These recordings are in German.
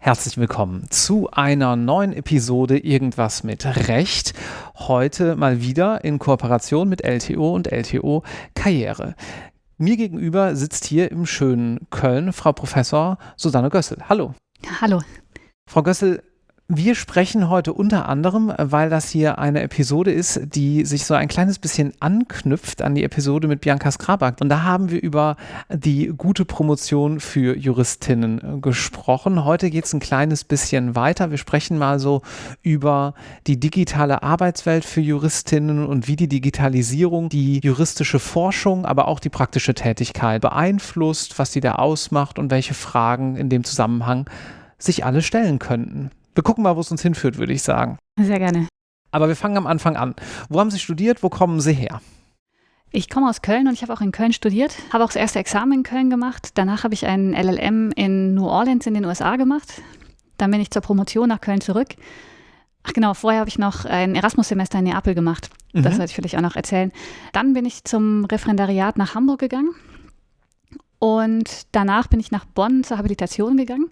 Herzlich willkommen zu einer neuen Episode Irgendwas mit Recht. Heute mal wieder in Kooperation mit LTO und LTO Karriere. Mir gegenüber sitzt hier im schönen Köln Frau Professor Susanne Gössel. Hallo. Hallo. Frau Gössel, wir sprechen heute unter anderem, weil das hier eine Episode ist, die sich so ein kleines bisschen anknüpft an die Episode mit Bianca Skrabak. Und da haben wir über die gute Promotion für Juristinnen gesprochen. Heute geht es ein kleines bisschen weiter. Wir sprechen mal so über die digitale Arbeitswelt für Juristinnen und wie die Digitalisierung die juristische Forschung, aber auch die praktische Tätigkeit beeinflusst, was die da ausmacht und welche Fragen in dem Zusammenhang sich alle stellen könnten. Wir gucken mal, wo es uns hinführt, würde ich sagen. Sehr gerne. Aber wir fangen am Anfang an. Wo haben Sie studiert? Wo kommen Sie her? Ich komme aus Köln und ich habe auch in Köln studiert, habe auch das erste Examen in Köln gemacht. Danach habe ich einen LLM in New Orleans in den USA gemacht. Dann bin ich zur Promotion nach Köln zurück. Ach genau, vorher habe ich noch ein Erasmus-Semester in Neapel gemacht. Das mhm. sollte ich vielleicht auch noch erzählen. Dann bin ich zum Referendariat nach Hamburg gegangen und danach bin ich nach Bonn zur Habilitation gegangen.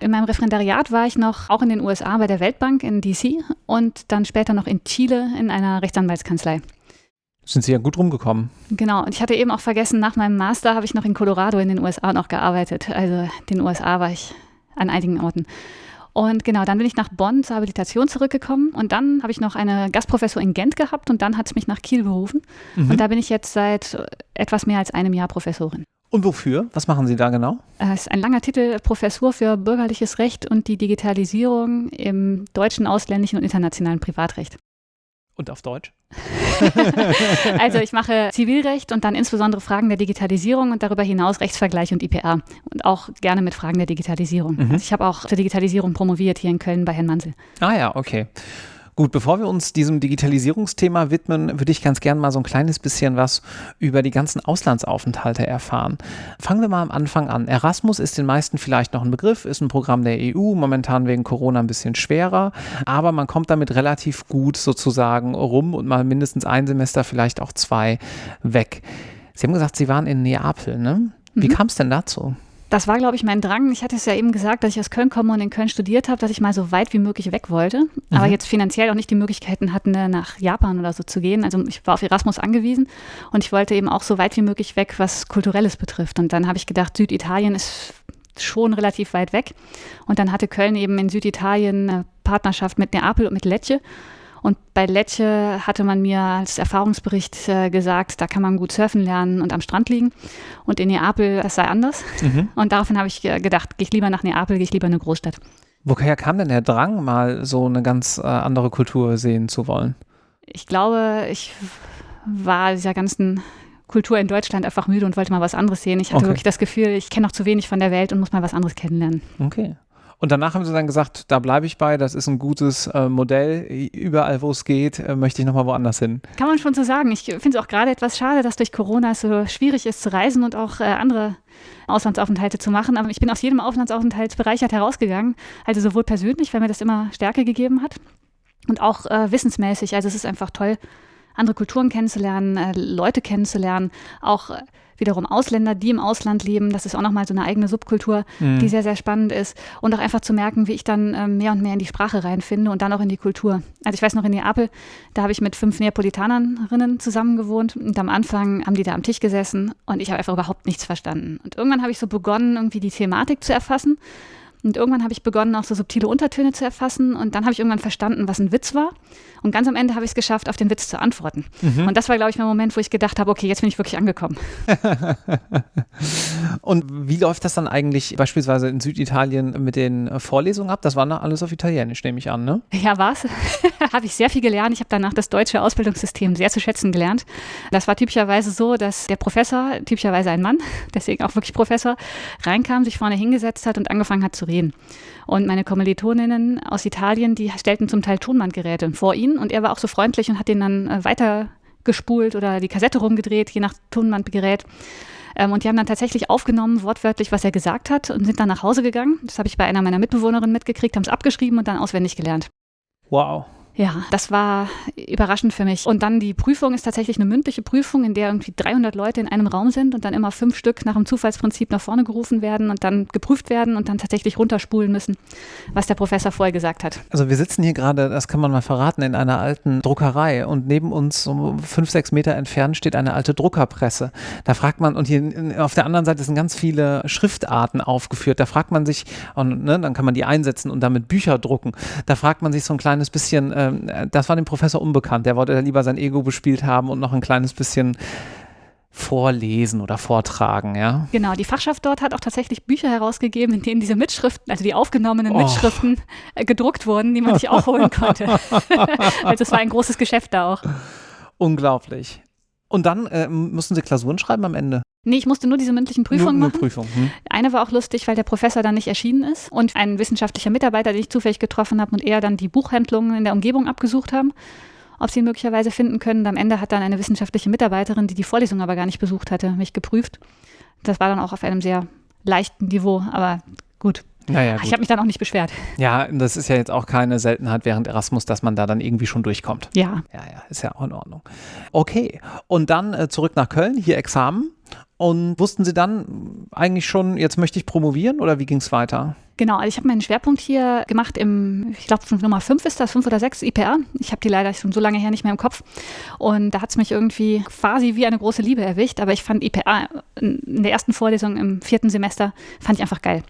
In meinem Referendariat war ich noch auch in den USA bei der Weltbank in DC und dann später noch in Chile in einer Rechtsanwaltskanzlei. Sind Sie ja gut rumgekommen. Genau, und ich hatte eben auch vergessen, nach meinem Master habe ich noch in Colorado in den USA noch gearbeitet. Also in den USA war ich an einigen Orten. Und genau, dann bin ich nach Bonn zur Habilitation zurückgekommen und dann habe ich noch eine Gastprofessur in Gent gehabt und dann hat es mich nach Kiel berufen. Mhm. Und da bin ich jetzt seit etwas mehr als einem Jahr Professorin. Und wofür? Was machen Sie da genau? Es ist ein langer Titel, Professur für bürgerliches Recht und die Digitalisierung im deutschen, ausländischen und internationalen Privatrecht. Und auf Deutsch? also ich mache Zivilrecht und dann insbesondere Fragen der Digitalisierung und darüber hinaus Rechtsvergleich und IPA und auch gerne mit Fragen der Digitalisierung. Mhm. Also ich habe auch zur Digitalisierung promoviert hier in Köln bei Herrn Mansel. Ah ja, okay. Gut, bevor wir uns diesem Digitalisierungsthema widmen, würde ich ganz gerne mal so ein kleines bisschen was über die ganzen Auslandsaufenthalte erfahren. Fangen wir mal am Anfang an. Erasmus ist den meisten vielleicht noch ein Begriff, ist ein Programm der EU, momentan wegen Corona ein bisschen schwerer, aber man kommt damit relativ gut sozusagen rum und mal mindestens ein Semester, vielleicht auch zwei weg. Sie haben gesagt, Sie waren in Neapel, ne? Wie mhm. kam es denn dazu? Das war, glaube ich, mein Drang. Ich hatte es ja eben gesagt, dass ich aus Köln komme und in Köln studiert habe, dass ich mal so weit wie möglich weg wollte. Mhm. Aber jetzt finanziell auch nicht die Möglichkeiten hatten, ne, nach Japan oder so zu gehen. Also ich war auf Erasmus angewiesen und ich wollte eben auch so weit wie möglich weg, was Kulturelles betrifft. Und dann habe ich gedacht, Süditalien ist schon relativ weit weg. Und dann hatte Köln eben in Süditalien eine Partnerschaft mit Neapel und mit Lecce. Und bei Lecce hatte man mir als Erfahrungsbericht äh, gesagt, da kann man gut surfen lernen und am Strand liegen. Und in Neapel, das sei anders. Mhm. Und daraufhin habe ich gedacht, gehe ich lieber nach Neapel, gehe ich lieber in eine Großstadt. Woher kam denn der Drang, mal so eine ganz äh, andere Kultur sehen zu wollen? Ich glaube, ich war dieser ganzen Kultur in Deutschland einfach müde und wollte mal was anderes sehen. Ich hatte okay. wirklich das Gefühl, ich kenne noch zu wenig von der Welt und muss mal was anderes kennenlernen. Okay. Und danach haben sie dann gesagt, da bleibe ich bei, das ist ein gutes äh, Modell. Überall, wo es geht, äh, möchte ich nochmal woanders hin. Kann man schon so sagen. Ich finde es auch gerade etwas schade, dass durch Corona es so schwierig ist zu reisen und auch äh, andere Auslandsaufenthalte zu machen. Aber ich bin aus jedem Auslandsaufenthalt bereichert herausgegangen. Also sowohl persönlich, weil mir das immer Stärke gegeben hat, und auch äh, wissensmäßig. Also es ist einfach toll, andere Kulturen kennenzulernen, äh, Leute kennenzulernen, auch äh, wiederum Ausländer, die im Ausland leben. Das ist auch nochmal so eine eigene Subkultur, mhm. die sehr, sehr spannend ist. Und auch einfach zu merken, wie ich dann äh, mehr und mehr in die Sprache reinfinde und dann auch in die Kultur. Also ich weiß noch in Neapel, da habe ich mit fünf Neapolitanerinnen zusammen gewohnt und am Anfang haben die da am Tisch gesessen und ich habe einfach überhaupt nichts verstanden. Und irgendwann habe ich so begonnen, irgendwie die Thematik zu erfassen und irgendwann habe ich begonnen, auch so subtile Untertöne zu erfassen. Und dann habe ich irgendwann verstanden, was ein Witz war. Und ganz am Ende habe ich es geschafft, auf den Witz zu antworten. Mhm. Und das war, glaube ich, mein Moment, wo ich gedacht habe, okay, jetzt bin ich wirklich angekommen. und wie läuft das dann eigentlich beispielsweise in Süditalien mit den Vorlesungen ab? Das war noch alles auf Italienisch, nehme ich an, ne? Ja, war es. habe ich sehr viel gelernt. Ich habe danach das deutsche Ausbildungssystem sehr zu schätzen gelernt. Das war typischerweise so, dass der Professor, typischerweise ein Mann, deswegen auch wirklich Professor, reinkam, sich vorne hingesetzt hat und angefangen hat zu reden. Und meine Kommilitoninnen aus Italien, die stellten zum Teil Tonbandgeräte vor ihn und er war auch so freundlich und hat den dann äh, weitergespult oder die Kassette rumgedreht, je nach Tonbandgerät. Ähm, und die haben dann tatsächlich aufgenommen, wortwörtlich, was er gesagt hat und sind dann nach Hause gegangen. Das habe ich bei einer meiner Mitbewohnerinnen mitgekriegt, haben es abgeschrieben und dann auswendig gelernt. Wow. Ja, das war überraschend für mich. Und dann die Prüfung ist tatsächlich eine mündliche Prüfung, in der irgendwie 300 Leute in einem Raum sind und dann immer fünf Stück nach dem Zufallsprinzip nach vorne gerufen werden und dann geprüft werden und dann tatsächlich runterspulen müssen, was der Professor vorher gesagt hat. Also wir sitzen hier gerade, das kann man mal verraten, in einer alten Druckerei und neben uns so fünf, sechs Meter entfernt steht eine alte Druckerpresse. Da fragt man, und hier auf der anderen Seite sind ganz viele Schriftarten aufgeführt. Da fragt man sich, und, ne, dann kann man die einsetzen und damit Bücher drucken. Da fragt man sich so ein kleines bisschen, äh, ähm, das war dem Professor unbekannt. Der wollte lieber sein Ego bespielt haben und noch ein kleines bisschen vorlesen oder vortragen, ja. Genau, die Fachschaft dort hat auch tatsächlich Bücher herausgegeben, in denen diese Mitschriften, also die aufgenommenen oh. Mitschriften äh, gedruckt wurden, die man sich auch holen konnte. also es war ein großes Geschäft da auch. Unglaublich. Und dann äh, mussten Sie Klausuren schreiben am Ende? Nee, ich musste nur diese mündlichen Prüfungen nur, machen. Nur Prüfung, hm. Eine war auch lustig, weil der Professor dann nicht erschienen ist und ein wissenschaftlicher Mitarbeiter, den ich zufällig getroffen habe und er dann die Buchhandlungen in der Umgebung abgesucht haben, ob sie ihn möglicherweise finden können. Und am Ende hat dann eine wissenschaftliche Mitarbeiterin, die die Vorlesung aber gar nicht besucht hatte, mich geprüft. Das war dann auch auf einem sehr leichten Niveau, aber gut. Naja, ich habe mich dann auch nicht beschwert. Ja, das ist ja jetzt auch keine Seltenheit während Erasmus, dass man da dann irgendwie schon durchkommt. Ja. Ja, ja, ist ja auch in Ordnung. Okay, und dann äh, zurück nach Köln, hier Examen. Und wussten Sie dann eigentlich schon, jetzt möchte ich promovieren oder wie ging es weiter? Genau, also ich habe meinen Schwerpunkt hier gemacht im, ich glaube, Nummer 5 ist das, 5 oder 6 IPR. Ich habe die leider schon so lange her nicht mehr im Kopf. Und da hat es mich irgendwie quasi wie eine große Liebe erwischt. Aber ich fand IPA in der ersten Vorlesung im vierten Semester, fand ich einfach geil.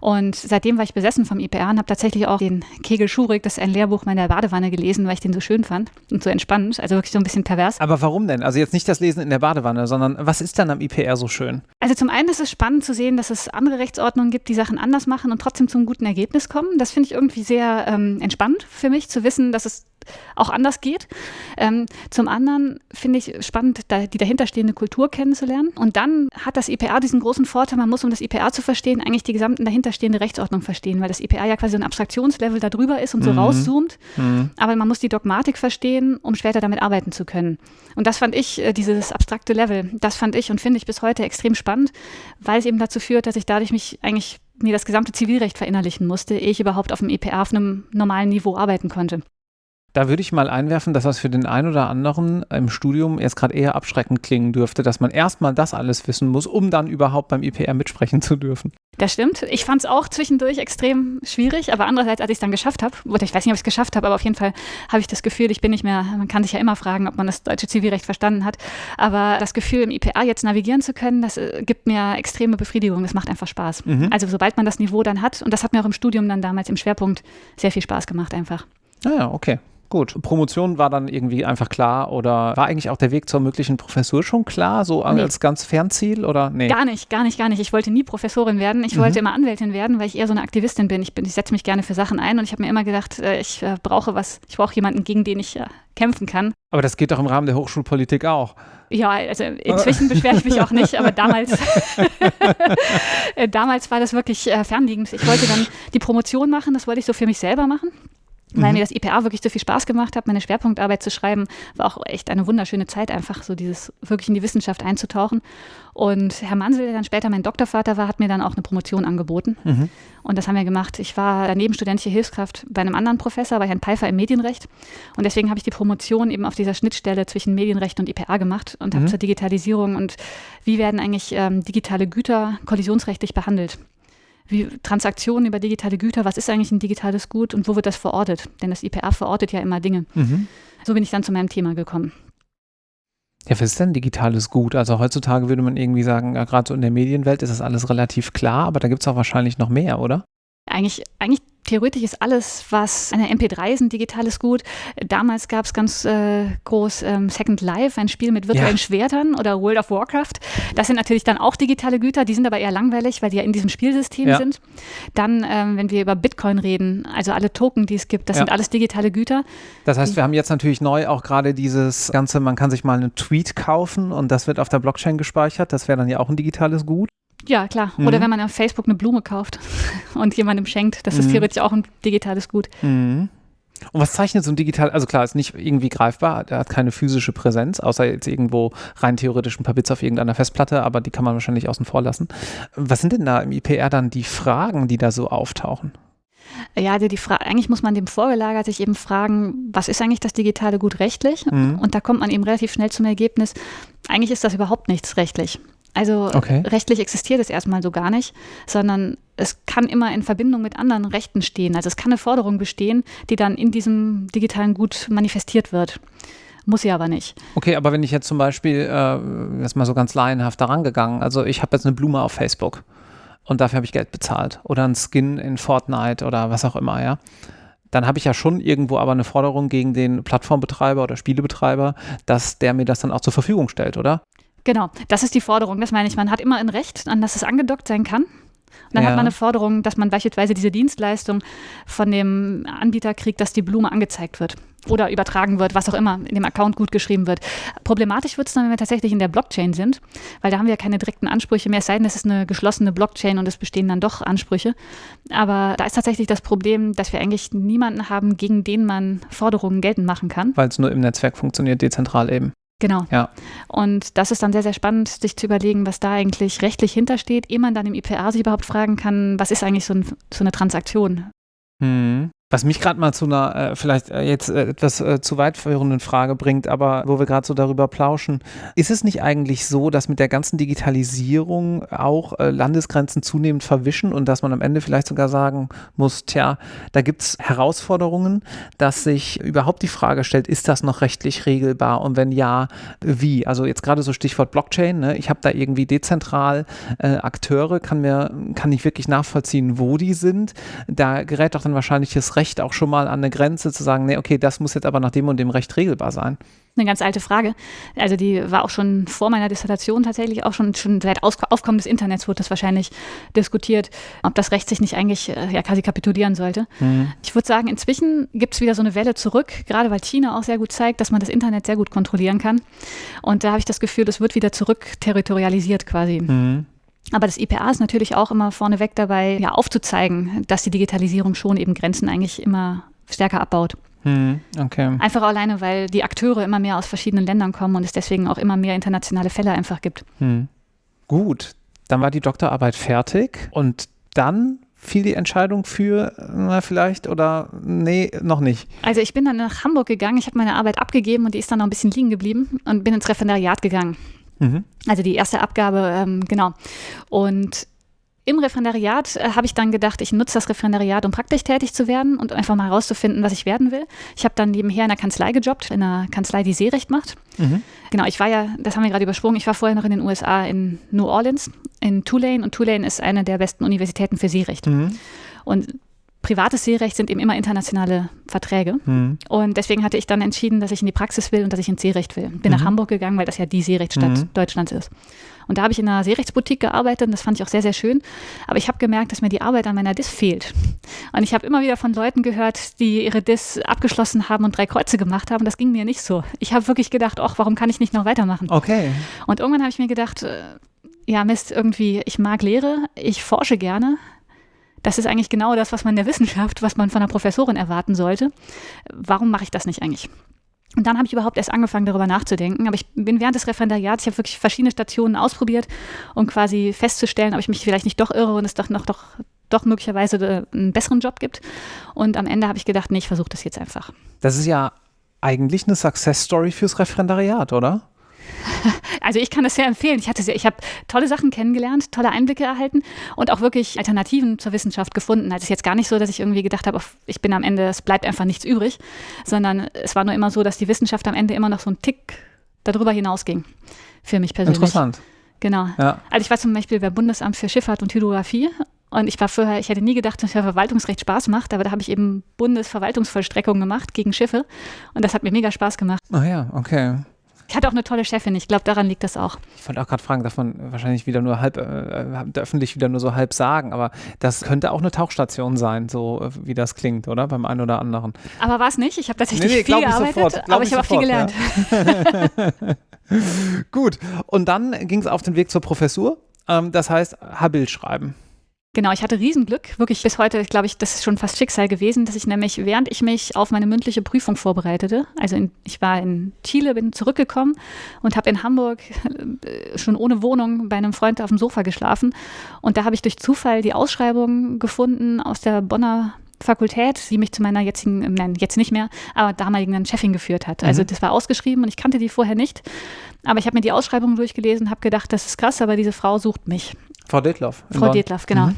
Und seitdem war ich besessen vom IPR und habe tatsächlich auch den Kegel Schurig, das ist ein Lehrbuch meiner Badewanne gelesen, weil ich den so schön fand und so entspannend. Also wirklich so ein bisschen pervers. Aber warum denn? Also jetzt nicht das Lesen in der Badewanne, sondern was ist dann am IPR so schön? Also zum einen ist es spannend zu sehen, dass es andere Rechtsordnungen gibt, die Sachen anders machen und trotzdem zum guten Ergebnis kommen. Das finde ich irgendwie sehr ähm, entspannt für mich, zu wissen, dass es auch anders geht. Ähm, zum anderen finde ich spannend, da, die dahinterstehende Kultur kennenzulernen. Und dann hat das IPA diesen großen Vorteil, man muss, um das IPA zu verstehen, eigentlich die gesamten dahinterstehende Rechtsordnung verstehen, weil das IPA ja quasi so ein Abstraktionslevel da drüber ist und so mhm. rauszoomt. Mhm. Aber man muss die Dogmatik verstehen, um später damit arbeiten zu können. Und das fand ich, äh, dieses abstrakte Level, das fand ich und finde ich bis heute extrem spannend, weil es eben dazu führt, dass ich dadurch mich eigentlich mir das gesamte Zivilrecht verinnerlichen musste, ehe ich überhaupt auf dem EPA auf einem normalen Niveau arbeiten konnte. Da würde ich mal einwerfen, dass das für den einen oder anderen im Studium erst gerade eher abschreckend klingen dürfte, dass man erstmal das alles wissen muss, um dann überhaupt beim IPR mitsprechen zu dürfen. Das stimmt. Ich fand es auch zwischendurch extrem schwierig, aber andererseits, als ich es dann geschafft habe, oder ich weiß nicht, ob ich es geschafft habe, aber auf jeden Fall habe ich das Gefühl, ich bin nicht mehr, man kann sich ja immer fragen, ob man das deutsche Zivilrecht verstanden hat, aber das Gefühl, im IPA jetzt navigieren zu können, das äh, gibt mir extreme Befriedigung. Das macht einfach Spaß. Mhm. Also sobald man das Niveau dann hat, und das hat mir auch im Studium dann damals im Schwerpunkt sehr viel Spaß gemacht einfach. Ah ja, okay. Gut, Promotion war dann irgendwie einfach klar oder war eigentlich auch der Weg zur möglichen Professur schon klar, so nee. als ganz Fernziel oder nee? Gar nicht, gar nicht, gar nicht. Ich wollte nie Professorin werden. Ich mhm. wollte immer Anwältin werden, weil ich eher so eine Aktivistin bin. Ich, bin, ich setze mich gerne für Sachen ein und ich habe mir immer gedacht, äh, ich äh, brauche was, ich brauche jemanden, gegen den ich äh, kämpfen kann. Aber das geht doch im Rahmen der Hochschulpolitik auch. Ja, also inzwischen beschwere ich mich auch nicht, aber damals, damals war das wirklich fernliegend. Ich wollte dann die Promotion machen, das wollte ich so für mich selber machen weil mhm. mir das IPA wirklich so viel Spaß gemacht hat, meine Schwerpunktarbeit zu schreiben, war auch echt eine wunderschöne Zeit, einfach so dieses wirklich in die Wissenschaft einzutauchen. Und Herr Mansel, der dann später mein Doktorvater war, hat mir dann auch eine Promotion angeboten. Mhm. Und das haben wir gemacht. Ich war daneben studentische Hilfskraft bei einem anderen Professor, bei Herrn Pfeiffer im Medienrecht. Und deswegen habe ich die Promotion eben auf dieser Schnittstelle zwischen Medienrecht und IPA gemacht und mhm. habe zur Digitalisierung und wie werden eigentlich ähm, digitale Güter kollisionsrechtlich behandelt wie Transaktionen über digitale Güter, was ist eigentlich ein digitales Gut und wo wird das verortet? Denn das IPA verortet ja immer Dinge. Mhm. So bin ich dann zu meinem Thema gekommen. Ja, was ist denn digitales Gut? Also heutzutage würde man irgendwie sagen, ja, gerade so in der Medienwelt ist das alles relativ klar, aber da gibt es auch wahrscheinlich noch mehr, oder? Eigentlich, eigentlich theoretisch ist alles, was eine MP3 ist, ein digitales Gut. Damals gab es ganz äh, groß ähm, Second Life, ein Spiel mit virtuellen ja. Schwertern oder World of Warcraft. Das sind natürlich dann auch digitale Güter, die sind aber eher langweilig, weil die ja in diesem Spielsystem ja. sind. Dann, ähm, wenn wir über Bitcoin reden, also alle Token, die es gibt, das ja. sind alles digitale Güter. Das heißt, wir haben jetzt natürlich neu auch gerade dieses Ganze, man kann sich mal einen Tweet kaufen und das wird auf der Blockchain gespeichert. Das wäre dann ja auch ein digitales Gut. Ja, klar. Mhm. Oder wenn man auf Facebook eine Blume kauft und jemandem schenkt, das ist mhm. theoretisch auch ein digitales Gut. Mhm. Und was zeichnet so ein digital, also klar, ist nicht irgendwie greifbar, er hat keine physische Präsenz, außer jetzt irgendwo rein theoretisch ein paar Bits auf irgendeiner Festplatte, aber die kann man wahrscheinlich außen vor lassen. Was sind denn da im IPR dann die Fragen, die da so auftauchen? Ja, die Frage, eigentlich muss man dem vorgelagert sich eben fragen, was ist eigentlich das digitale Gut rechtlich? Mhm. Und da kommt man eben relativ schnell zum Ergebnis, eigentlich ist das überhaupt nichts rechtlich. Also okay. rechtlich existiert es erstmal so gar nicht, sondern es kann immer in Verbindung mit anderen Rechten stehen. Also es kann eine Forderung bestehen, die dann in diesem digitalen Gut manifestiert wird. Muss sie aber nicht. Okay, aber wenn ich jetzt zum Beispiel, äh, jetzt mal so ganz laienhaft daran gegangen, also ich habe jetzt eine Blume auf Facebook und dafür habe ich Geld bezahlt oder ein Skin in Fortnite oder was auch immer, ja. Dann habe ich ja schon irgendwo aber eine Forderung gegen den Plattformbetreiber oder Spielebetreiber, dass der mir das dann auch zur Verfügung stellt, oder? Genau, das ist die Forderung. Das meine ich. Man hat immer ein Recht, an das es angedockt sein kann. Und dann ja. hat man eine Forderung, dass man beispielsweise diese Dienstleistung von dem Anbieter kriegt, dass die Blume angezeigt wird oder übertragen wird, was auch immer in dem Account gut geschrieben wird. Problematisch wird es dann, wenn wir tatsächlich in der Blockchain sind, weil da haben wir ja keine direkten Ansprüche mehr, es sei denn, es ist eine geschlossene Blockchain und es bestehen dann doch Ansprüche. Aber da ist tatsächlich das Problem, dass wir eigentlich niemanden haben, gegen den man Forderungen geltend machen kann. Weil es nur im Netzwerk funktioniert, dezentral eben. Genau. Ja. Und das ist dann sehr, sehr spannend, sich zu überlegen, was da eigentlich rechtlich hintersteht, ehe man dann im IPA sich überhaupt fragen kann, was ist eigentlich so, ein, so eine Transaktion? Mhm. Was mich gerade mal zu einer äh, vielleicht äh, jetzt äh, etwas äh, zu weit führenden Frage bringt, aber wo wir gerade so darüber plauschen, ist es nicht eigentlich so, dass mit der ganzen Digitalisierung auch äh, Landesgrenzen zunehmend verwischen und dass man am Ende vielleicht sogar sagen muss, tja, da gibt es Herausforderungen, dass sich überhaupt die Frage stellt, ist das noch rechtlich regelbar und wenn ja, wie? Also jetzt gerade so Stichwort Blockchain, ne? ich habe da irgendwie dezentral äh, Akteure, kann mir, kann ich wirklich nachvollziehen, wo die sind. Da gerät doch dann wahrscheinlich das Recht Recht auch schon mal an eine Grenze zu sagen, nee, okay, das muss jetzt aber nach dem und dem Recht regelbar sein? Eine ganz alte Frage. Also die war auch schon vor meiner Dissertation tatsächlich, auch schon, schon seit Aufkommen des Internets wurde das wahrscheinlich diskutiert, ob das Recht sich nicht eigentlich äh, ja, quasi kapitulieren sollte. Mhm. Ich würde sagen, inzwischen gibt es wieder so eine Welle zurück, gerade weil China auch sehr gut zeigt, dass man das Internet sehr gut kontrollieren kann. Und da habe ich das Gefühl, das wird wieder zurück territorialisiert quasi. Mhm. Aber das IPA ist natürlich auch immer vorneweg dabei, ja, aufzuzeigen, dass die Digitalisierung schon eben Grenzen eigentlich immer stärker abbaut. Hm, okay. Einfach alleine, weil die Akteure immer mehr aus verschiedenen Ländern kommen und es deswegen auch immer mehr internationale Fälle einfach gibt. Hm. Gut, dann war die Doktorarbeit fertig und dann fiel die Entscheidung für, na, vielleicht oder nee, noch nicht? Also ich bin dann nach Hamburg gegangen, ich habe meine Arbeit abgegeben und die ist dann noch ein bisschen liegen geblieben und bin ins Referendariat gegangen. Mhm. Also die erste Abgabe, ähm, genau. Und im Referendariat äh, habe ich dann gedacht, ich nutze das Referendariat, um praktisch tätig zu werden und einfach mal herauszufinden, was ich werden will. Ich habe dann nebenher in einer Kanzlei gejobbt, in einer Kanzlei, die Seerecht macht. Mhm. Genau, ich war ja, das haben wir gerade übersprungen, ich war vorher noch in den USA in New Orleans, in Tulane und Tulane ist eine der besten Universitäten für Seerecht. Mhm. Und privates Seerecht sind eben immer internationale Verträge. Mhm. Und deswegen hatte ich dann entschieden, dass ich in die Praxis will und dass ich ins Seerecht will. Bin mhm. nach Hamburg gegangen, weil das ja die Seerechtsstadt mhm. Deutschlands ist. Und da habe ich in einer Seerechtsboutique gearbeitet und das fand ich auch sehr, sehr schön. Aber ich habe gemerkt, dass mir die Arbeit an meiner DIS fehlt. Und ich habe immer wieder von Leuten gehört, die ihre DIS abgeschlossen haben und drei Kreuze gemacht haben. Das ging mir nicht so. Ich habe wirklich gedacht, ach, warum kann ich nicht noch weitermachen? Okay. Und irgendwann habe ich mir gedacht, äh, ja, Mist, irgendwie, ich mag Lehre, ich forsche gerne, das ist eigentlich genau das, was man in der Wissenschaft, was man von einer Professorin erwarten sollte. Warum mache ich das nicht eigentlich? Und dann habe ich überhaupt erst angefangen, darüber nachzudenken. Aber ich bin während des Referendariats, ich habe wirklich verschiedene Stationen ausprobiert, um quasi festzustellen, ob ich mich vielleicht nicht doch irre und es doch noch doch, doch möglicherweise äh, einen besseren Job gibt. Und am Ende habe ich gedacht, nee, ich versuche das jetzt einfach. Das ist ja eigentlich eine Success Story fürs Referendariat, oder? Also ich kann das sehr empfehlen. Ich hatte sehr, ich habe tolle Sachen kennengelernt, tolle Einblicke erhalten und auch wirklich Alternativen zur Wissenschaft gefunden. Also es ist jetzt gar nicht so, dass ich irgendwie gedacht habe, ich bin am Ende, es bleibt einfach nichts übrig, sondern es war nur immer so, dass die Wissenschaft am Ende immer noch so ein Tick darüber hinausging. Für mich persönlich. Interessant. Genau. Ja. Also ich war zum Beispiel beim Bundesamt für Schifffahrt und Hydrographie und ich war vorher, ich hätte nie gedacht, dass Verwaltungsrecht Spaß macht, aber da habe ich eben Bundesverwaltungsvollstreckung gemacht gegen Schiffe und das hat mir mega Spaß gemacht. Ah ja, okay. Ich hatte auch eine tolle Chefin, ich glaube, daran liegt das auch. Ich wollte auch gerade fragen, darf man wahrscheinlich wieder nur halb, äh, öffentlich wieder nur so halb sagen, aber das könnte auch eine Tauchstation sein, so äh, wie das klingt, oder? Beim einen oder anderen. Aber war es nicht, ich habe tatsächlich nee, nee, viel gearbeitet, sofort, aber ich, ich habe auch viel gelernt. Ja. Gut, und dann ging es auf den Weg zur Professur, ähm, das heißt Habil schreiben. Genau, ich hatte Riesenglück, wirklich bis heute, glaube ich, das ist schon fast Schicksal gewesen, dass ich nämlich, während ich mich auf meine mündliche Prüfung vorbereitete, also in, ich war in Chile, bin zurückgekommen und habe in Hamburg äh, schon ohne Wohnung bei einem Freund auf dem Sofa geschlafen und da habe ich durch Zufall die Ausschreibung gefunden aus der Bonner Fakultät, die mich zu meiner jetzigen, ähm, nein, jetzt nicht mehr, aber damaligen Chefin geführt hat. Also mhm. das war ausgeschrieben und ich kannte die vorher nicht. Aber ich habe mir die Ausschreibung durchgelesen, habe gedacht, das ist krass, aber diese Frau sucht mich. Frau Detloff. Frau Detloff, genau. Mhm.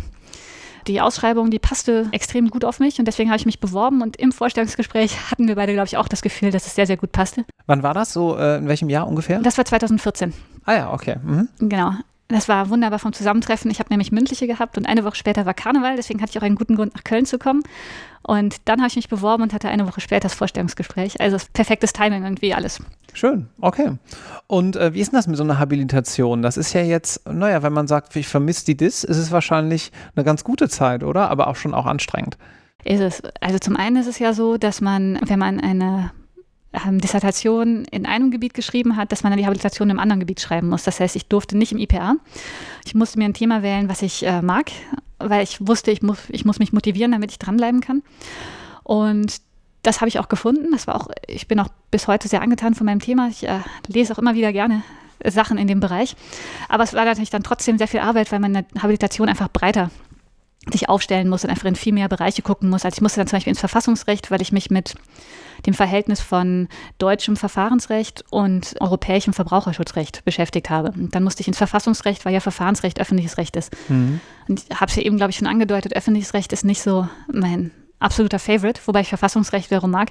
Die Ausschreibung, die passte extrem gut auf mich und deswegen habe ich mich beworben und im Vorstellungsgespräch hatten wir beide, glaube ich, auch das Gefühl, dass es sehr, sehr gut passte. Wann war das so? Äh, in welchem Jahr ungefähr? Das war 2014. Ah ja, okay. Mhm. Genau. Das war wunderbar vom Zusammentreffen. Ich habe nämlich mündliche gehabt und eine Woche später war Karneval, deswegen hatte ich auch einen guten Grund, nach Köln zu kommen. Und dann habe ich mich beworben und hatte eine Woche später das Vorstellungsgespräch. Also perfektes Timing irgendwie alles. Schön, okay. Und äh, wie ist denn das mit so einer Habilitation? Das ist ja jetzt, naja, wenn man sagt, ich vermisse die DIS, ist es wahrscheinlich eine ganz gute Zeit, oder? Aber auch schon auch anstrengend. Ist es. Also zum einen ist es ja so, dass man, wenn man eine ähm, Dissertation in einem Gebiet geschrieben hat, dass man dann die Habilitation im anderen Gebiet schreiben muss. Das heißt, ich durfte nicht im IPA. Ich musste mir ein Thema wählen, was ich äh, mag, weil ich wusste, ich muss, ich muss mich motivieren, damit ich dranbleiben kann. Und das habe ich auch gefunden. Das war auch, ich bin auch bis heute sehr angetan von meinem Thema. Ich äh, lese auch immer wieder gerne Sachen in dem Bereich. Aber es war natürlich dann trotzdem sehr viel Arbeit, weil meine Habilitation einfach breiter sich aufstellen muss und einfach in viel mehr Bereiche gucken muss. Also ich musste dann zum Beispiel ins Verfassungsrecht, weil ich mich mit dem Verhältnis von deutschem Verfahrensrecht und europäischem Verbraucherschutzrecht beschäftigt habe. Und dann musste ich ins Verfassungsrecht, weil ja Verfahrensrecht öffentliches Recht ist. Mhm. Und ich habe es ja eben, glaube ich, schon angedeutet, öffentliches Recht ist nicht so mein absoluter Favorite, wobei ich Verfassungsrecht wiederum mag.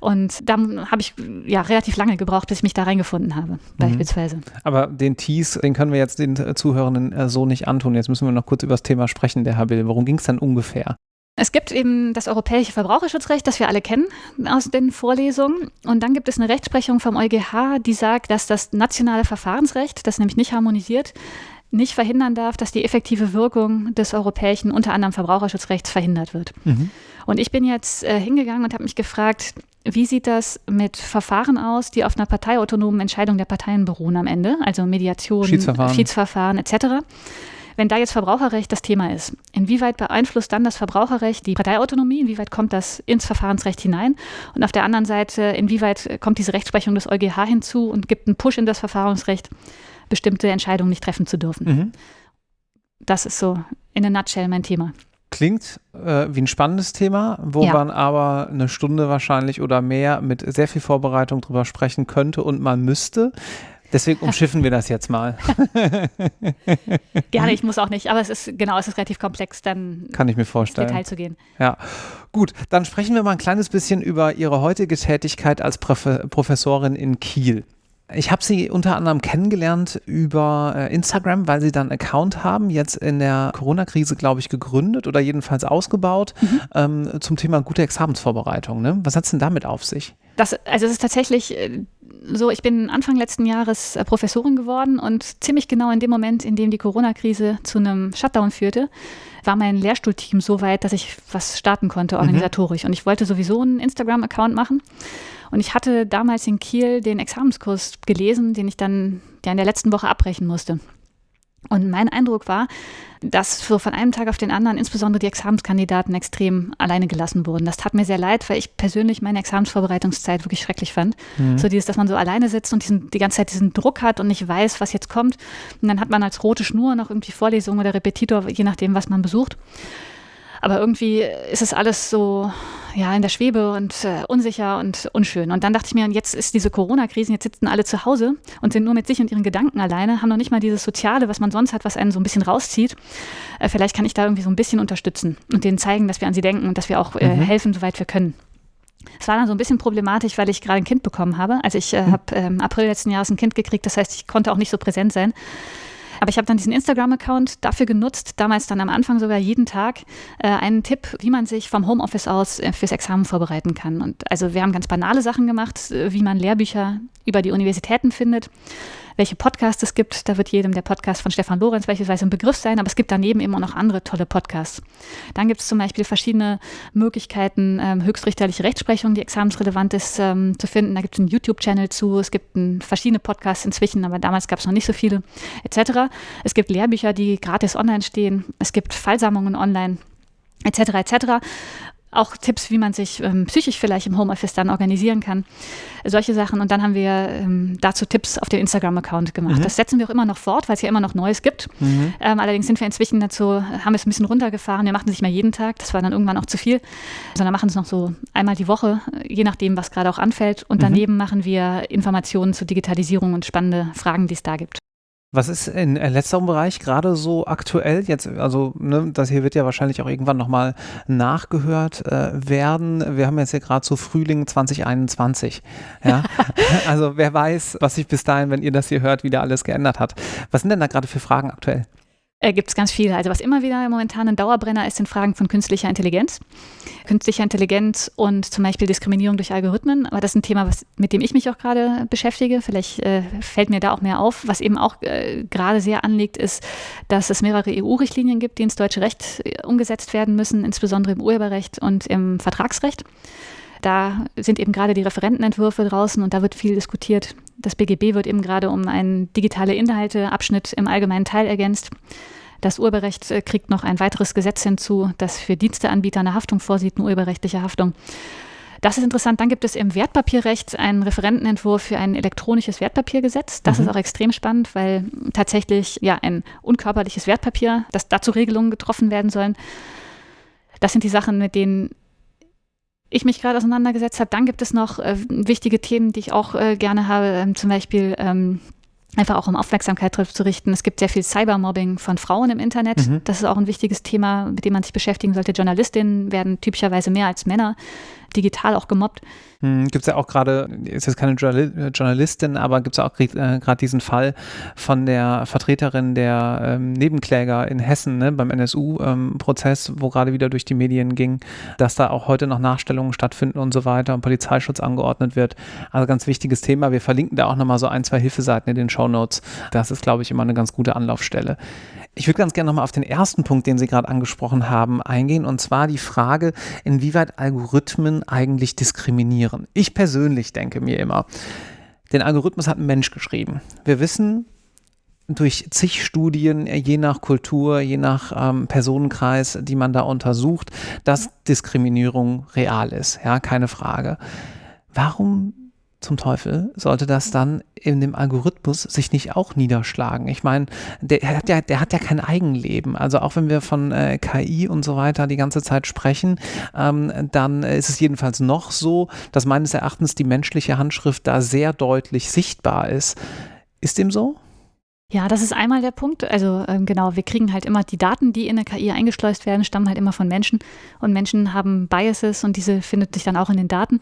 Und da habe ich ja relativ lange gebraucht, bis ich mich da reingefunden habe, mhm. beispielsweise. Aber den Tease, den können wir jetzt den Zuhörenden äh, so nicht antun. Jetzt müssen wir noch kurz über das Thema sprechen, der Herr Bill. Worum ging es dann ungefähr? Es gibt eben das europäische Verbraucherschutzrecht, das wir alle kennen aus den Vorlesungen. Und dann gibt es eine Rechtsprechung vom EuGH, die sagt, dass das nationale Verfahrensrecht, das nämlich nicht harmonisiert, nicht verhindern darf, dass die effektive Wirkung des europäischen, unter anderem Verbraucherschutzrechts, verhindert wird. Mhm. Und ich bin jetzt äh, hingegangen und habe mich gefragt, wie sieht das mit Verfahren aus, die auf einer parteiautonomen Entscheidung der Parteien beruhen am Ende, also Mediation, Schiedsverfahren, Schiedsverfahren etc. Wenn da jetzt Verbraucherrecht das Thema ist, inwieweit beeinflusst dann das Verbraucherrecht die Parteiautonomie? Inwieweit kommt das ins Verfahrensrecht hinein? Und auf der anderen Seite, inwieweit kommt diese Rechtsprechung des EuGH hinzu und gibt einen Push in das Verfahrensrecht, bestimmte Entscheidungen nicht treffen zu dürfen? Mhm. Das ist so in a nutshell mein Thema. Klingt äh, wie ein spannendes Thema, wo ja. man aber eine Stunde wahrscheinlich oder mehr mit sehr viel Vorbereitung drüber sprechen könnte und man müsste. Deswegen umschiffen wir das jetzt mal. Gerne, ich muss auch nicht, aber es ist genau, es ist relativ komplex, dann kann ich mir vorstellen. Detail zu gehen. Ja, gut, dann sprechen wir mal ein kleines bisschen über Ihre heutige Tätigkeit als Prof Professorin in Kiel. Ich habe Sie unter anderem kennengelernt über äh, Instagram, weil Sie dann einen Account haben, jetzt in der Corona-Krise, glaube ich, gegründet oder jedenfalls ausgebaut mhm. ähm, zum Thema gute Examensvorbereitung. Ne? Was hat es denn damit auf sich? Das, also es ist tatsächlich äh, so, ich bin Anfang letzten Jahres äh, Professorin geworden und ziemlich genau in dem Moment, in dem die Corona-Krise zu einem Shutdown führte, war mein Lehrstuhlteam so weit, dass ich was starten konnte mhm. organisatorisch. Mhm. Und ich wollte sowieso einen Instagram-Account machen. Und ich hatte damals in Kiel den Examenskurs gelesen, den ich dann ja in der letzten Woche abbrechen musste. Und mein Eindruck war, dass so von einem Tag auf den anderen insbesondere die Examenskandidaten extrem alleine gelassen wurden. Das tat mir sehr leid, weil ich persönlich meine Examensvorbereitungszeit wirklich schrecklich fand. Mhm. So dieses, dass man so alleine sitzt und diesen, die ganze Zeit diesen Druck hat und nicht weiß, was jetzt kommt. Und dann hat man als rote Schnur noch irgendwie Vorlesungen oder Repetitor, je nachdem, was man besucht. Aber irgendwie ist es alles so ja, in der Schwebe und äh, unsicher und unschön. Und dann dachte ich mir, jetzt ist diese Corona-Krise, jetzt sitzen alle zu Hause und sind nur mit sich und ihren Gedanken alleine, haben noch nicht mal dieses Soziale, was man sonst hat, was einen so ein bisschen rauszieht. Äh, vielleicht kann ich da irgendwie so ein bisschen unterstützen und denen zeigen, dass wir an sie denken und dass wir auch äh, mhm. helfen, soweit wir können. Es war dann so ein bisschen problematisch, weil ich gerade ein Kind bekommen habe. Also ich äh, mhm. habe im ähm, April letzten Jahres ein Kind gekriegt, das heißt, ich konnte auch nicht so präsent sein. Aber ich habe dann diesen Instagram-Account dafür genutzt, damals dann am Anfang sogar jeden Tag äh, einen Tipp, wie man sich vom Homeoffice aus äh, fürs Examen vorbereiten kann. Und also wir haben ganz banale Sachen gemacht, äh, wie man Lehrbücher über die Universitäten findet welche Podcasts es gibt. Da wird jedem der Podcast von Stefan Lorenz beispielsweise ein Begriff sein, aber es gibt daneben immer noch andere tolle Podcasts. Dann gibt es zum Beispiel verschiedene Möglichkeiten, ähm, höchstrichterliche Rechtsprechung, die examensrelevant ist, ähm, zu finden. Da gibt es einen YouTube-Channel zu, es gibt ein, verschiedene Podcasts inzwischen, aber damals gab es noch nicht so viele, etc. Es gibt Lehrbücher, die gratis online stehen. Es gibt Fallsammlungen online, etc. etc. auch Tipps, wie man sich ähm, psychisch vielleicht im Homeoffice dann organisieren kann. Solche Sachen. Und dann haben wir ähm, dazu Tipps auf den Instagram-Account gemacht. Mhm. Das setzen wir auch immer noch fort, weil es ja immer noch Neues gibt. Mhm. Ähm, allerdings sind wir inzwischen dazu, haben es ein bisschen runtergefahren. Wir machen es nicht mehr jeden Tag. Das war dann irgendwann auch zu viel. Sondern machen es noch so einmal die Woche, je nachdem, was gerade auch anfällt. Und mhm. daneben mhm. machen wir Informationen zur Digitalisierung und spannende Fragen, die es da gibt. Was ist in letzterem Bereich gerade so aktuell jetzt? Also, ne, das hier wird ja wahrscheinlich auch irgendwann nochmal nachgehört äh, werden. Wir haben jetzt ja gerade so Frühling 2021. Ja? also, wer weiß, was sich bis dahin, wenn ihr das hier hört, wieder alles geändert hat. Was sind denn da gerade für Fragen aktuell? Äh, Gibt es ganz viele. Also was immer wieder momentan ein Dauerbrenner ist, sind Fragen von künstlicher Intelligenz. Künstliche Intelligenz und zum Beispiel Diskriminierung durch Algorithmen. Aber das ist ein Thema, was, mit dem ich mich auch gerade beschäftige. Vielleicht äh, fällt mir da auch mehr auf. Was eben auch äh, gerade sehr anliegt, ist, dass es mehrere EU-Richtlinien gibt, die ins deutsche Recht äh, umgesetzt werden müssen, insbesondere im Urheberrecht und im Vertragsrecht. Da sind eben gerade die Referentenentwürfe draußen und da wird viel diskutiert. Das BGB wird eben gerade um einen digitale Inhalteabschnitt im allgemeinen Teil ergänzt. Das Urheberrecht äh, kriegt noch ein weiteres Gesetz hinzu, das für Diensteanbieter eine Haftung vorsieht, eine urheberrechtliche Haftung. Das ist interessant. Dann gibt es im Wertpapierrecht einen Referentenentwurf für ein elektronisches Wertpapiergesetz. Das mhm. ist auch extrem spannend, weil tatsächlich ja ein unkörperliches Wertpapier, dass dazu Regelungen getroffen werden sollen. Das sind die Sachen, mit denen ich mich gerade auseinandergesetzt habe. Dann gibt es noch äh, wichtige Themen, die ich auch äh, gerne habe, ähm, zum Beispiel ähm, einfach auch um Aufmerksamkeit darauf zu richten. Es gibt sehr viel Cybermobbing von Frauen im Internet. Mhm. Das ist auch ein wichtiges Thema, mit dem man sich beschäftigen sollte. Journalistinnen werden typischerweise mehr als Männer digital auch gemobbt. Hm, gibt es ja auch gerade, ist jetzt keine Journalistin, aber gibt es auch äh, gerade diesen Fall von der Vertreterin der ähm, Nebenkläger in Hessen ne, beim NSU-Prozess, ähm, wo gerade wieder durch die Medien ging, dass da auch heute noch Nachstellungen stattfinden und so weiter und Polizeischutz angeordnet wird. Also ganz wichtiges Thema. Wir verlinken da auch nochmal so ein, zwei Hilfeseiten in den Show Notes. Das ist, glaube ich, immer eine ganz gute Anlaufstelle. Ich würde ganz gerne nochmal auf den ersten Punkt, den Sie gerade angesprochen haben, eingehen, und zwar die Frage, inwieweit Algorithmen eigentlich diskriminieren. Ich persönlich denke mir immer, den Algorithmus hat ein Mensch geschrieben. Wir wissen, durch zig Studien, je nach Kultur, je nach ähm, Personenkreis, die man da untersucht, dass Diskriminierung real ist. Ja, keine Frage. Warum zum Teufel sollte das dann in dem Algorithmus sich nicht auch niederschlagen? Ich meine, der hat ja, der hat ja kein Eigenleben. Also auch wenn wir von äh, KI und so weiter die ganze Zeit sprechen, ähm, dann ist es jedenfalls noch so, dass meines Erachtens die menschliche Handschrift da sehr deutlich sichtbar ist. Ist dem so? Ja, das ist einmal der Punkt. Also ähm, genau, wir kriegen halt immer die Daten, die in eine KI eingeschleust werden, stammen halt immer von Menschen und Menschen haben Biases und diese findet sich dann auch in den Daten.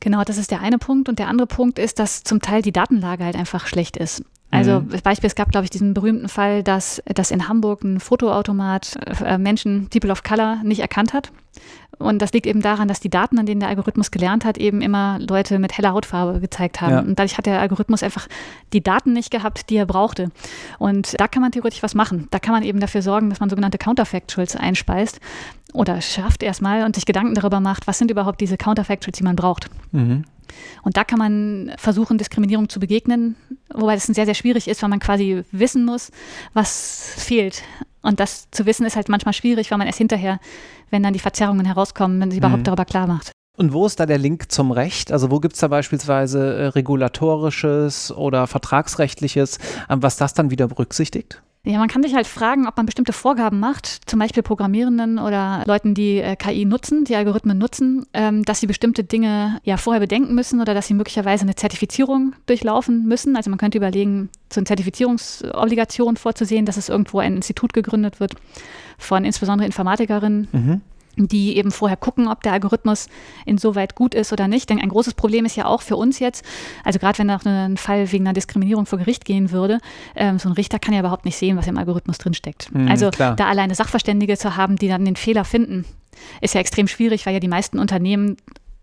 Genau, das ist der eine Punkt. Und der andere Punkt ist, dass zum Teil die Datenlage halt einfach schlecht ist. Also mhm. Beispiel, es gab, glaube ich, diesen berühmten Fall, dass, dass in Hamburg ein Fotoautomat äh, Menschen, People of Color, nicht erkannt hat. Und das liegt eben daran, dass die Daten, an denen der Algorithmus gelernt hat, eben immer Leute mit heller Hautfarbe gezeigt haben. Ja. Und dadurch hat der Algorithmus einfach die Daten nicht gehabt, die er brauchte. Und da kann man theoretisch was machen. Da kann man eben dafür sorgen, dass man sogenannte Counterfactuals einspeist oder schafft erstmal und sich Gedanken darüber macht, was sind überhaupt diese Counterfactuals, die man braucht. Mhm. Und da kann man versuchen, Diskriminierung zu begegnen, wobei das sehr, sehr schwierig ist, weil man quasi wissen muss, was fehlt. Und das zu wissen ist halt manchmal schwierig, weil man erst hinterher, wenn dann die Verzerrungen herauskommen, wenn sie überhaupt mhm. darüber klar macht. Und wo ist da der Link zum Recht? Also wo gibt es da beispielsweise äh, regulatorisches oder vertragsrechtliches, äh, was das dann wieder berücksichtigt? Ja, man kann sich halt fragen, ob man bestimmte Vorgaben macht, zum Beispiel Programmierenden oder Leuten, die äh, KI nutzen, die Algorithmen nutzen, ähm, dass sie bestimmte Dinge ja vorher bedenken müssen oder dass sie möglicherweise eine Zertifizierung durchlaufen müssen. Also man könnte überlegen, so eine Zertifizierungsobligation vorzusehen, dass es irgendwo ein Institut gegründet wird von insbesondere Informatikerinnen. Mhm die eben vorher gucken, ob der Algorithmus insoweit gut ist oder nicht. Denn ein großes Problem ist ja auch für uns jetzt, also gerade wenn noch ein Fall wegen einer Diskriminierung vor Gericht gehen würde, ähm, so ein Richter kann ja überhaupt nicht sehen, was im Algorithmus drinsteckt. Mhm, also klar. da alleine Sachverständige zu haben, die dann den Fehler finden, ist ja extrem schwierig, weil ja die meisten Unternehmen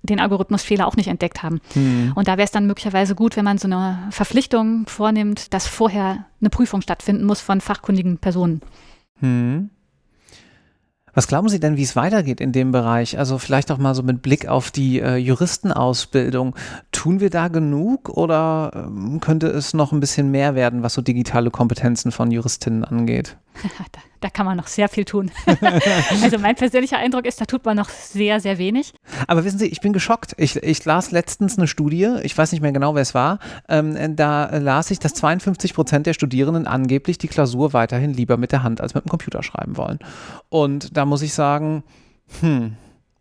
den Algorithmusfehler auch nicht entdeckt haben. Mhm. Und da wäre es dann möglicherweise gut, wenn man so eine Verpflichtung vornimmt, dass vorher eine Prüfung stattfinden muss von fachkundigen Personen. Mhm. Was glauben Sie denn, wie es weitergeht in dem Bereich? Also vielleicht auch mal so mit Blick auf die äh, Juristenausbildung. Tun wir da genug oder ähm, könnte es noch ein bisschen mehr werden, was so digitale Kompetenzen von Juristinnen angeht? da, da, kann man noch sehr viel tun. also mein persönlicher Eindruck ist, da tut man noch sehr, sehr wenig. Aber wissen Sie, ich bin geschockt. Ich, ich las letztens eine Studie, ich weiß nicht mehr genau, wer es war, ähm, da las ich, dass 52 Prozent der Studierenden angeblich die Klausur weiterhin lieber mit der Hand als mit dem Computer schreiben wollen. Und da muss ich sagen, hm,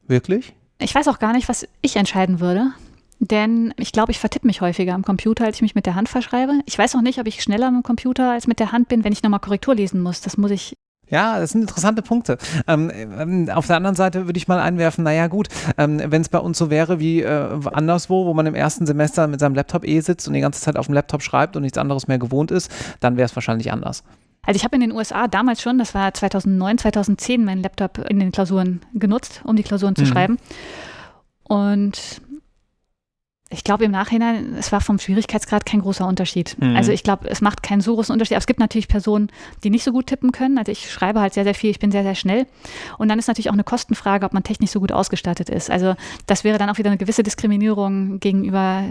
wirklich? Ich weiß auch gar nicht, was ich entscheiden würde. Denn ich glaube, ich vertippe mich häufiger am Computer, als ich mich mit der Hand verschreibe. Ich weiß auch nicht, ob ich schneller am Computer als mit der Hand bin, wenn ich nochmal Korrektur lesen muss. Das muss ich ja, das sind interessante Punkte. Ähm, ähm, auf der anderen Seite würde ich mal einwerfen, naja gut, ähm, wenn es bei uns so wäre wie äh, anderswo, wo man im ersten Semester mit seinem Laptop eh sitzt und die ganze Zeit auf dem Laptop schreibt und nichts anderes mehr gewohnt ist, dann wäre es wahrscheinlich anders. Also ich habe in den USA damals schon, das war 2009, 2010, meinen Laptop in den Klausuren genutzt, um die Klausuren zu mhm. schreiben. Und ich glaube im Nachhinein, es war vom Schwierigkeitsgrad kein großer Unterschied. Mhm. Also ich glaube, es macht keinen so großen Unterschied. Aber es gibt natürlich Personen, die nicht so gut tippen können. Also ich schreibe halt sehr, sehr viel, ich bin sehr, sehr schnell. Und dann ist natürlich auch eine Kostenfrage, ob man technisch so gut ausgestattet ist. Also das wäre dann auch wieder eine gewisse Diskriminierung gegenüber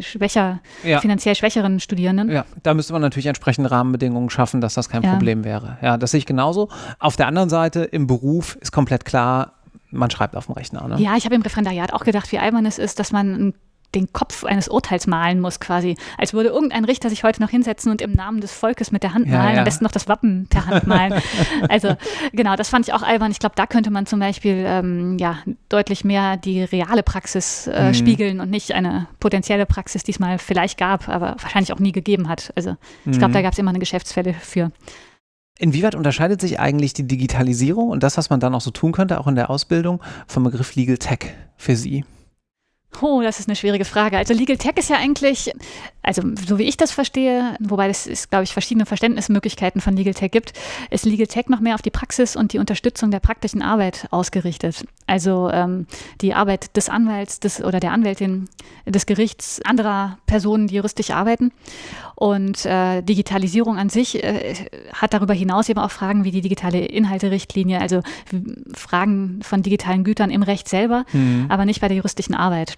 schwächer, ja. finanziell schwächeren Studierenden. Ja, da müsste man natürlich entsprechende Rahmenbedingungen schaffen, dass das kein ja. Problem wäre. Ja, das sehe ich genauso. Auf der anderen Seite, im Beruf ist komplett klar, man schreibt auf dem Rechner. Ne? Ja, ich habe im Referendariat auch gedacht, wie albern es ist, dass man ein den Kopf eines Urteils malen muss, quasi. Als würde irgendein Richter sich heute noch hinsetzen und im Namen des Volkes mit der Hand malen, ja, ja. am besten noch das Wappen der Hand malen. also genau, das fand ich auch albern. Ich glaube, da könnte man zum Beispiel ähm, ja, deutlich mehr die reale Praxis äh, mhm. spiegeln und nicht eine potenzielle Praxis, die es mal vielleicht gab, aber wahrscheinlich auch nie gegeben hat. Also ich glaube, mhm. da gab es immer eine Geschäftsfälle für. Inwieweit unterscheidet sich eigentlich die Digitalisierung und das, was man dann auch so tun könnte, auch in der Ausbildung, vom Begriff Legal Tech für Sie? Oh, das ist eine schwierige Frage. Also Legal Tech ist ja eigentlich, also so wie ich das verstehe, wobei es, ist, glaube ich, verschiedene Verständnismöglichkeiten von Legal Tech gibt, ist Legal Tech noch mehr auf die Praxis und die Unterstützung der praktischen Arbeit ausgerichtet. Also ähm, die Arbeit des Anwalts des, oder der Anwältin des Gerichts, anderer Personen, die juristisch arbeiten. Und äh, Digitalisierung an sich äh, hat darüber hinaus eben auch Fragen wie die digitale Inhalterichtlinie, also Fragen von digitalen Gütern im Recht selber, mhm. aber nicht bei der juristischen Arbeit.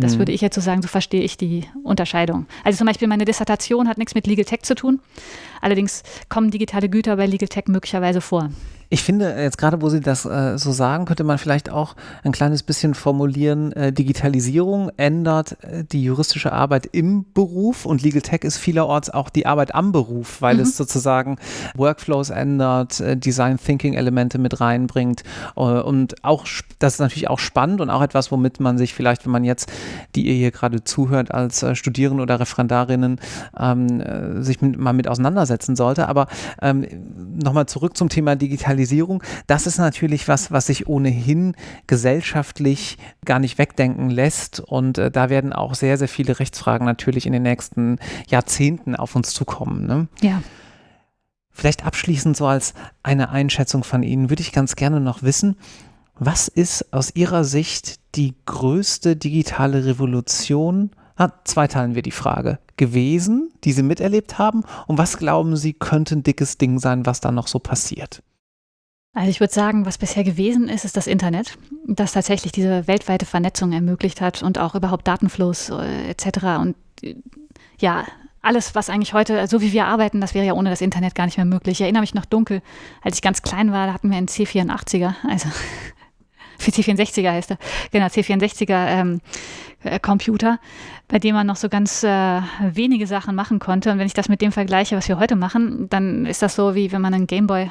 Das mhm. würde ich jetzt so sagen, so verstehe ich die Unterscheidung. Also zum Beispiel meine Dissertation hat nichts mit Legal Tech zu tun. Allerdings kommen digitale Güter bei Legal Tech möglicherweise vor. Ich finde, jetzt gerade, wo Sie das äh, so sagen, könnte man vielleicht auch ein kleines bisschen formulieren, äh, Digitalisierung ändert äh, die juristische Arbeit im Beruf und Legal Tech ist vielerorts auch die Arbeit am Beruf, weil mhm. es sozusagen Workflows ändert, äh, Design Thinking Elemente mit reinbringt äh, und auch, das ist natürlich auch spannend und auch etwas, womit man sich vielleicht, wenn man jetzt, die ihr hier gerade zuhört, als äh, Studierende oder Referendarinnen ähm, sich mit, mal mit auseinandersetzen sollte. Aber ähm, nochmal zurück zum Thema Digitalisierung Digitalisierung, das ist natürlich was, was sich ohnehin gesellschaftlich gar nicht wegdenken lässt. Und äh, da werden auch sehr, sehr viele Rechtsfragen natürlich in den nächsten Jahrzehnten auf uns zukommen. Ne? Ja. Vielleicht abschließend so als eine Einschätzung von Ihnen würde ich ganz gerne noch wissen, was ist aus Ihrer Sicht die größte digitale Revolution? Ah, zweiteilen wir die Frage. Gewesen, die Sie miterlebt haben? Und was glauben Sie, könnte ein dickes Ding sein, was da noch so passiert? Also ich würde sagen, was bisher gewesen ist, ist das Internet, das tatsächlich diese weltweite Vernetzung ermöglicht hat und auch überhaupt Datenfluss äh, etc. Und äh, ja, alles, was eigentlich heute, so wie wir arbeiten, das wäre ja ohne das Internet gar nicht mehr möglich. Ich erinnere mich noch dunkel, als ich ganz klein war, da hatten wir einen C84er, also für C64er heißt er, genau, C64er ähm, äh, Computer, bei dem man noch so ganz äh, wenige Sachen machen konnte. Und wenn ich das mit dem vergleiche, was wir heute machen, dann ist das so, wie wenn man einen Gameboy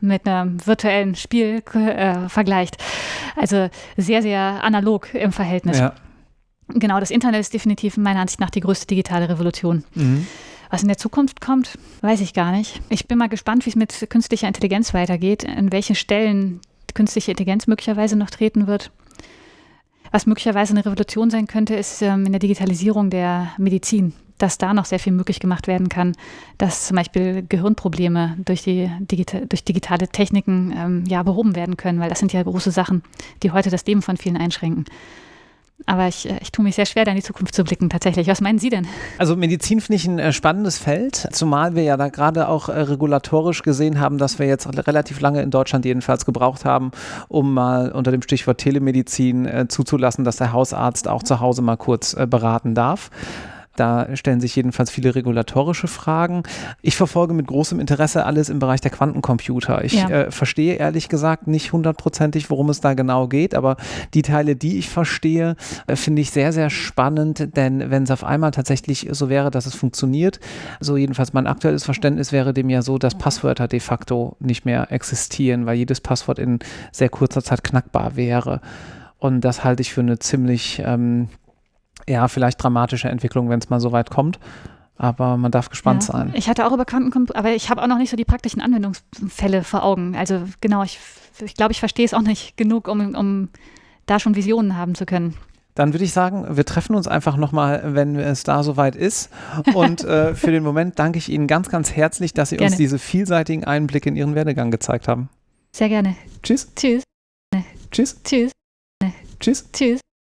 mit einem virtuellen Spiel äh, vergleicht. Also sehr, sehr analog im Verhältnis. Ja. Genau, das Internet ist definitiv meiner Ansicht nach die größte digitale Revolution. Mhm. Was in der Zukunft kommt, weiß ich gar nicht. Ich bin mal gespannt, wie es mit künstlicher Intelligenz weitergeht, an welchen Stellen künstliche Intelligenz möglicherweise noch treten wird. Was möglicherweise eine Revolution sein könnte, ist ähm, in der Digitalisierung der Medizin, dass da noch sehr viel möglich gemacht werden kann, dass zum Beispiel Gehirnprobleme durch, die Digita durch digitale Techniken ähm, ja, behoben werden können, weil das sind ja große Sachen, die heute das Leben von vielen einschränken. Aber ich, äh, ich tue mich sehr schwer, da in die Zukunft zu blicken, tatsächlich. Was meinen Sie denn? Also Medizin finde ich ein äh, spannendes Feld, zumal wir ja da gerade auch äh, regulatorisch gesehen haben, dass wir jetzt relativ lange in Deutschland jedenfalls gebraucht haben, um mal unter dem Stichwort Telemedizin zuzulassen, dass der Hausarzt auch zu Hause mal kurz beraten darf. Da stellen sich jedenfalls viele regulatorische Fragen. Ich verfolge mit großem Interesse alles im Bereich der Quantencomputer. Ich ja. äh, verstehe ehrlich gesagt nicht hundertprozentig, worum es da genau geht, aber die Teile, die ich verstehe, äh, finde ich sehr, sehr spannend, denn wenn es auf einmal tatsächlich so wäre, dass es funktioniert, so jedenfalls mein aktuelles Verständnis wäre dem ja so, dass Passwörter de facto nicht mehr existieren, weil jedes Passwort in sehr kurzer Zeit knackbar wäre. Und das halte ich für eine ziemlich ähm, ja, vielleicht dramatische Entwicklung, wenn es mal so weit kommt. Aber man darf gespannt ja. sein. Ich hatte auch über Quantencomputer, aber ich habe auch noch nicht so die praktischen Anwendungsfälle vor Augen. Also genau, ich, ich glaube, ich verstehe es auch nicht genug, um, um da schon Visionen haben zu können. Dann würde ich sagen, wir treffen uns einfach nochmal, wenn es da soweit ist. Und äh, für den Moment danke ich Ihnen ganz, ganz herzlich, dass Sie gerne. uns diese vielseitigen Einblicke in Ihren Werdegang gezeigt haben. Sehr gerne. Tschüss. Tschüss. Tschüss. Tschüss. Tschüss. Tschüss.